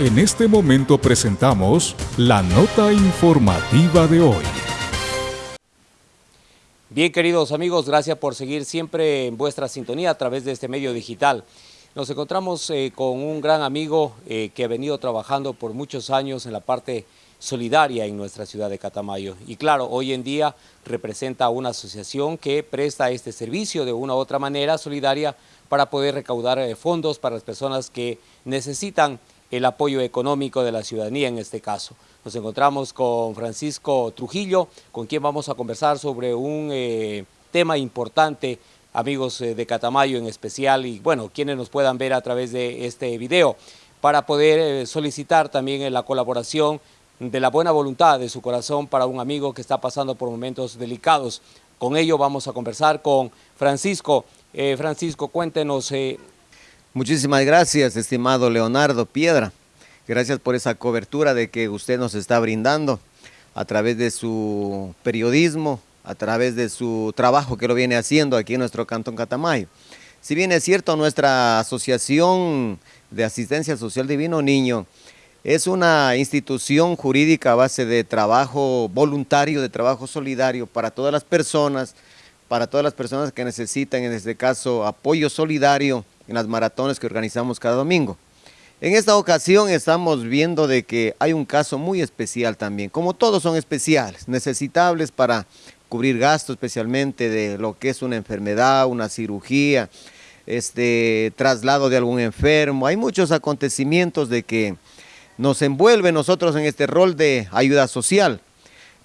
En este momento presentamos la nota informativa de hoy. Bien, queridos amigos, gracias por seguir siempre en vuestra sintonía a través de este medio digital. Nos encontramos eh, con un gran amigo eh, que ha venido trabajando por muchos años en la parte solidaria en nuestra ciudad de Catamayo. Y claro, hoy en día representa una asociación que presta este servicio de una u otra manera solidaria para poder recaudar eh, fondos para las personas que necesitan el apoyo económico de la ciudadanía en este caso. Nos encontramos con Francisco Trujillo, con quien vamos a conversar sobre un tema importante amigos eh, de Catamayo en especial y bueno, quienes nos puedan ver a través de este video para poder eh, solicitar también la colaboración de la buena voluntad de su corazón para un amigo que está pasando por momentos delicados. Con ello vamos a conversar con Francisco. Eh, Francisco, cuéntenos. Muchísimas gracias, estimado Leonardo Piedra. Gracias por esa cobertura de que usted nos está brindando a través de su periodismo, a través de su trabajo que lo viene haciendo aquí en nuestro Cantón Catamayo. Si bien es cierto, nuestra Asociación de Asistencia Social Divino Niño es una institución jurídica a base de trabajo voluntario, de trabajo solidario para todas las personas, para todas las personas que necesitan, en este caso, apoyo solidario en las maratones que organizamos cada domingo. En esta ocasión estamos viendo de que hay un caso muy especial también, como todos son especiales, necesitables para cubrir gastos especialmente de lo que es una enfermedad, una cirugía, este traslado de algún enfermo. Hay muchos acontecimientos de que nos envuelve nosotros en este rol de ayuda social.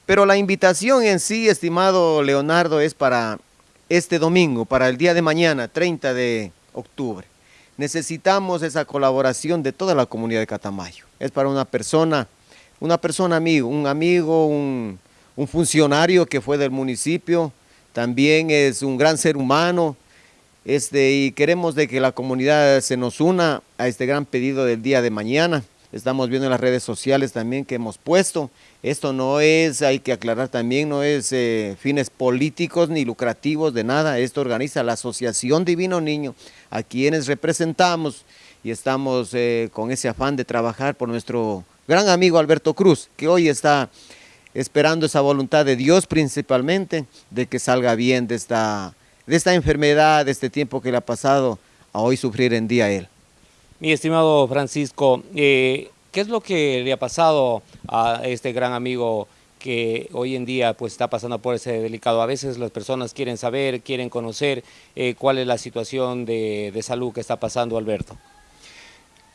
Pero la invitación en sí, estimado Leonardo, es para este domingo, para el día de mañana, 30 de octubre. Necesitamos esa colaboración de toda la comunidad de Catamayo. Es para una persona, una persona amigo, un amigo, un, un funcionario que fue del municipio, también es un gran ser humano, este, y queremos de que la comunidad se nos una a este gran pedido del día de mañana. Estamos viendo en las redes sociales también que hemos puesto. Esto no es, hay que aclarar también, no es eh, fines políticos ni lucrativos de nada. Esto organiza la Asociación Divino Niño, a quienes representamos y estamos eh, con ese afán de trabajar por nuestro gran amigo Alberto Cruz, que hoy está esperando esa voluntad de Dios principalmente, de que salga bien de esta, de esta enfermedad, de este tiempo que le ha pasado a hoy sufrir en día él. Mi estimado Francisco, eh, ¿qué es lo que le ha pasado a este gran amigo que hoy en día pues está pasando por ese delicado. A veces las personas quieren saber, quieren conocer eh, cuál es la situación de, de salud que está pasando Alberto.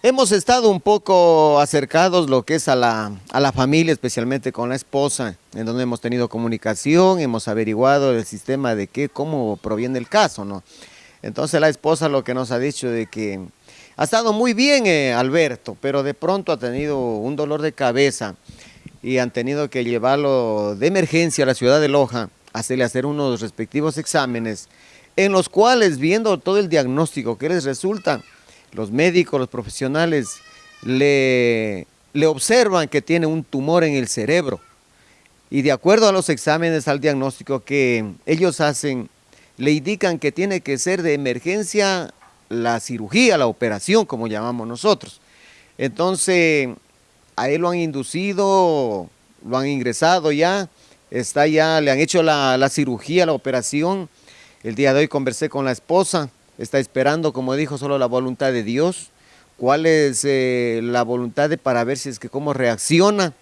Hemos estado un poco acercados lo que es a la, familia, especialmente con la esposa, en donde hemos tenido comunicación, hemos averiguado el sistema de qué, cómo proviene el caso, ¿no? Entonces la esposa lo que nos ha dicho de que ha estado muy bien eh, Alberto, pero de pronto ha tenido un dolor de cabeza y han tenido que llevarlo de emergencia a la ciudad de Loja, hacerle hacer unos respectivos exámenes, en los cuales viendo todo el diagnóstico que les resulta, los médicos, los profesionales, le, le observan que tiene un tumor en el cerebro. Y de acuerdo a los exámenes, al diagnóstico que ellos hacen, le indican que tiene que ser de emergencia la cirugía, la operación, como llamamos nosotros. Entonces, a él lo han inducido, lo han ingresado ya, está ya, le han hecho la, la cirugía, la operación. El día de hoy conversé con la esposa, está esperando, como dijo, solo la voluntad de Dios, cuál es eh, la voluntad de para ver si es que cómo reacciona,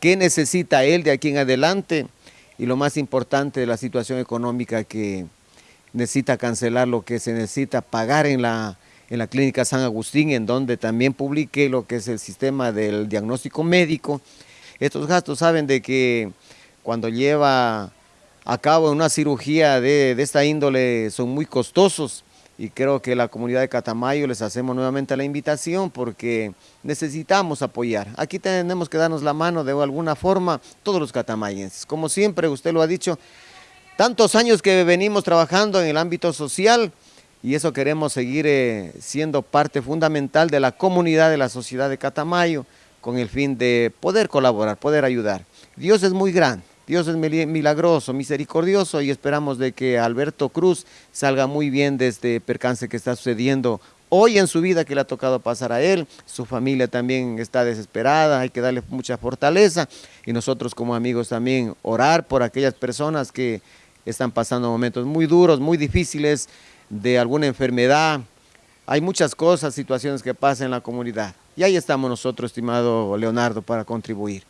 qué necesita él de aquí en adelante y lo más importante de la situación económica que necesita cancelar lo que se necesita pagar en la, en la clínica San Agustín, en donde también publiqué lo que es el sistema del diagnóstico médico. Estos gastos saben de que cuando lleva a cabo una cirugía de, de esta índole son muy costosos, y creo que la comunidad de Catamayo les hacemos nuevamente la invitación porque necesitamos apoyar. Aquí tenemos que darnos la mano de alguna forma todos los catamayenses. Como siempre, usted lo ha dicho, tantos años que venimos trabajando en el ámbito social y eso queremos seguir eh, siendo parte fundamental de la comunidad de la sociedad de Catamayo con el fin de poder colaborar, poder ayudar. Dios es muy grande. Dios es milagroso, misericordioso y esperamos de que Alberto Cruz salga muy bien de este percance que está sucediendo hoy en su vida que le ha tocado pasar a él, su familia también está desesperada, hay que darle mucha fortaleza y nosotros como amigos también orar por aquellas personas que están pasando momentos muy duros, muy difíciles de alguna enfermedad. Hay muchas cosas, situaciones que pasan en la comunidad. Y ahí estamos nosotros, estimado Leonardo, para contribuir.